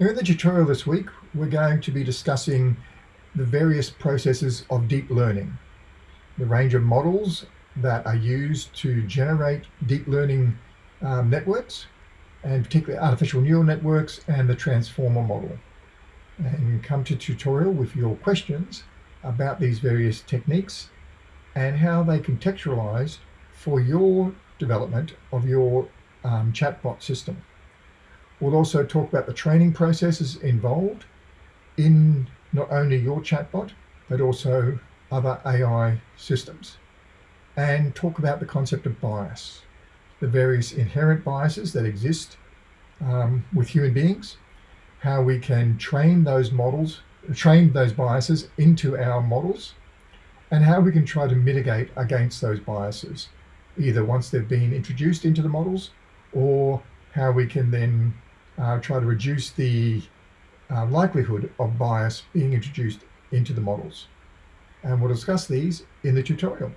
In the tutorial this week, we're going to be discussing the various processes of deep learning, the range of models that are used to generate deep learning um, networks, and particularly artificial neural networks and the transformer model. And come to tutorial with your questions about these various techniques and how they contextualize for your development of your um, chatbot system. We'll also talk about the training processes involved in not only your chatbot, but also other AI systems. And talk about the concept of bias, the various inherent biases that exist um, with human beings, how we can train those models, train those biases into our models, and how we can try to mitigate against those biases, either once they've been introduced into the models or how we can then uh, try to reduce the uh, likelihood of bias being introduced into the models. And we'll discuss these in the tutorial.